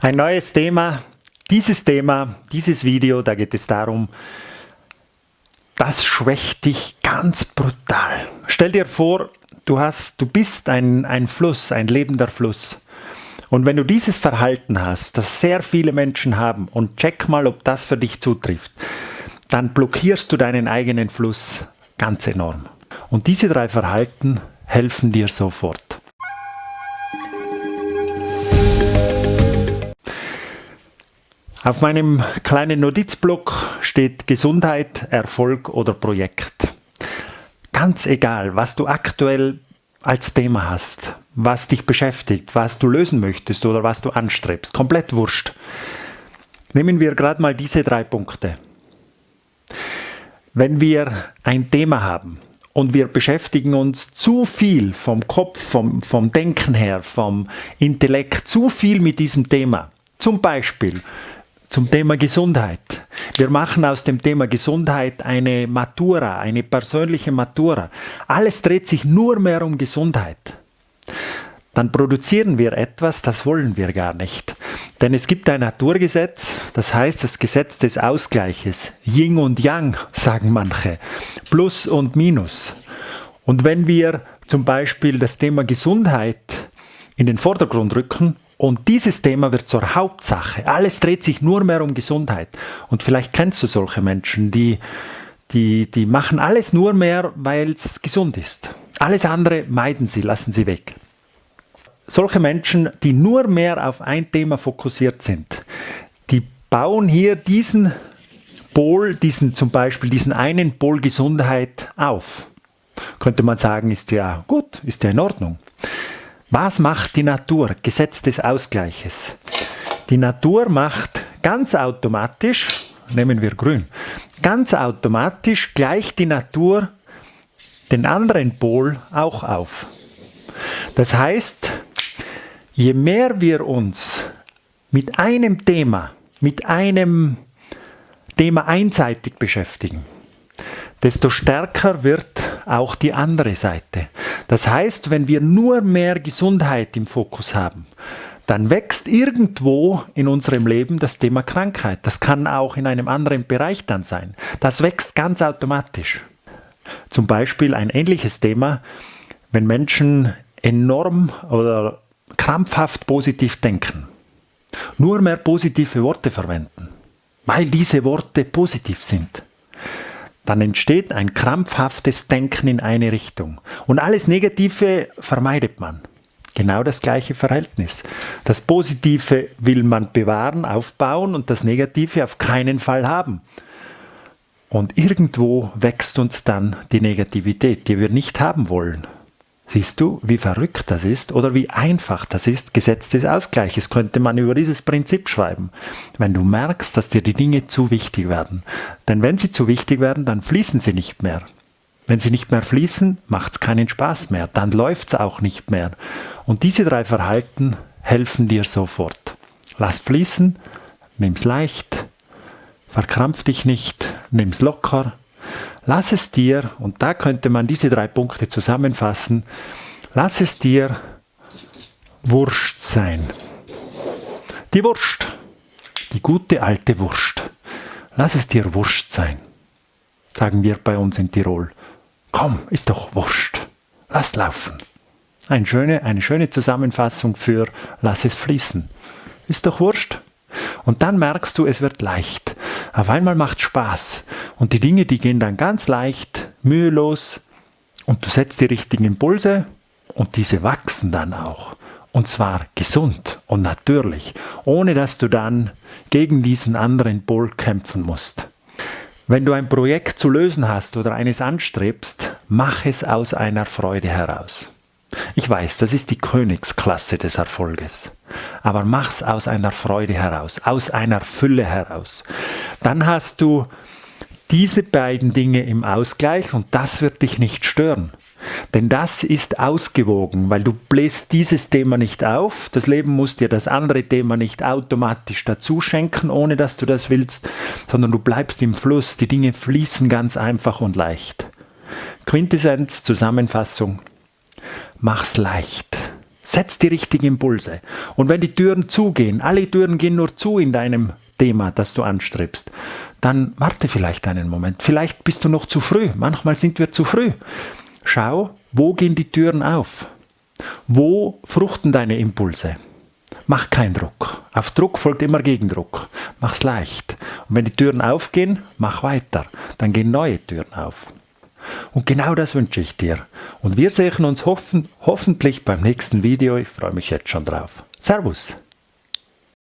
Ein neues Thema. Dieses Thema, dieses Video, da geht es darum, das schwächt dich ganz brutal. Stell dir vor, du, hast, du bist ein, ein Fluss, ein lebender Fluss. Und wenn du dieses Verhalten hast, das sehr viele Menschen haben, und check mal, ob das für dich zutrifft, dann blockierst du deinen eigenen Fluss ganz enorm. Und diese drei Verhalten helfen dir sofort. Auf meinem kleinen Notizblock steht Gesundheit, Erfolg oder Projekt. Ganz egal, was du aktuell als Thema hast, was dich beschäftigt, was du lösen möchtest oder was du anstrebst. Komplett wurscht. Nehmen wir gerade mal diese drei Punkte. Wenn wir ein Thema haben und wir beschäftigen uns zu viel vom Kopf, vom, vom Denken her, vom Intellekt, zu viel mit diesem Thema, zum Beispiel zum Thema Gesundheit. Wir machen aus dem Thema Gesundheit eine Matura, eine persönliche Matura. Alles dreht sich nur mehr um Gesundheit. Dann produzieren wir etwas, das wollen wir gar nicht. Denn es gibt ein Naturgesetz, das heißt das Gesetz des Ausgleiches. Yin und Yang, sagen manche. Plus und Minus. Und wenn wir zum Beispiel das Thema Gesundheit in den Vordergrund rücken, und dieses Thema wird zur Hauptsache. Alles dreht sich nur mehr um Gesundheit. Und vielleicht kennst du solche Menschen, die, die, die machen alles nur mehr, weil es gesund ist. Alles andere meiden sie, lassen sie weg. Solche Menschen, die nur mehr auf ein Thema fokussiert sind, die bauen hier diesen Pol, diesen zum Beispiel diesen einen Pol Gesundheit auf. Könnte man sagen, ist ja gut, ist ja in Ordnung. Was macht die Natur? Gesetz des Ausgleiches. Die Natur macht ganz automatisch, nehmen wir grün, ganz automatisch gleicht die Natur den anderen Pol auch auf. Das heißt, je mehr wir uns mit einem Thema, mit einem Thema einseitig beschäftigen, desto stärker wird auch die andere Seite. Das heißt, wenn wir nur mehr Gesundheit im Fokus haben, dann wächst irgendwo in unserem Leben das Thema Krankheit. Das kann auch in einem anderen Bereich dann sein. Das wächst ganz automatisch. Zum Beispiel ein ähnliches Thema, wenn Menschen enorm oder krampfhaft positiv denken, nur mehr positive Worte verwenden, weil diese Worte positiv sind dann entsteht ein krampfhaftes Denken in eine Richtung. Und alles Negative vermeidet man. Genau das gleiche Verhältnis. Das Positive will man bewahren, aufbauen und das Negative auf keinen Fall haben. Und irgendwo wächst uns dann die Negativität, die wir nicht haben wollen. Siehst du, wie verrückt das ist oder wie einfach das ist? Gesetz des Ausgleiches könnte man über dieses Prinzip schreiben. Wenn du merkst, dass dir die Dinge zu wichtig werden. Denn wenn sie zu wichtig werden, dann fließen sie nicht mehr. Wenn sie nicht mehr fließen, macht es keinen Spaß mehr. Dann läuft es auch nicht mehr. Und diese drei Verhalten helfen dir sofort. Lass fließen, nimm's leicht, verkrampf dich nicht, nimm's locker, Lass es dir, und da könnte man diese drei Punkte zusammenfassen, lass es dir Wurst sein. Die Wurst, die gute alte Wurst. Lass es dir Wurst sein, sagen wir bei uns in Tirol. Komm, ist doch Wurst. Lass laufen. Eine schöne, eine schöne Zusammenfassung für lass es fließen. Ist doch Wurst. Und dann merkst du, es wird leicht. Auf einmal macht Spaß. Und die Dinge, die gehen dann ganz leicht, mühelos und du setzt die richtigen Impulse und diese wachsen dann auch. Und zwar gesund und natürlich, ohne dass du dann gegen diesen anderen Pol kämpfen musst. Wenn du ein Projekt zu lösen hast oder eines anstrebst, mach es aus einer Freude heraus. Ich weiß, das ist die Königsklasse des Erfolges. Aber mach's aus einer Freude heraus, aus einer Fülle heraus. Dann hast du diese beiden Dinge im Ausgleich und das wird dich nicht stören. Denn das ist ausgewogen, weil du bläst dieses Thema nicht auf. Das Leben muss dir das andere Thema nicht automatisch dazu schenken, ohne dass du das willst, sondern du bleibst im Fluss. Die Dinge fließen ganz einfach und leicht. Quintessenz, Zusammenfassung. Mach's leicht. Setz die richtigen Impulse. Und wenn die Türen zugehen, alle Türen gehen nur zu in deinem Thema, das du anstrebst, dann warte vielleicht einen Moment. Vielleicht bist du noch zu früh. Manchmal sind wir zu früh. Schau, wo gehen die Türen auf? Wo fruchten deine Impulse? Mach keinen Druck. Auf Druck folgt immer Gegendruck. Mach's leicht. Und wenn die Türen aufgehen, mach weiter. Dann gehen neue Türen auf. Und genau das wünsche ich dir. Und wir sehen uns hoffen, hoffentlich beim nächsten Video. Ich freue mich jetzt schon drauf. Servus.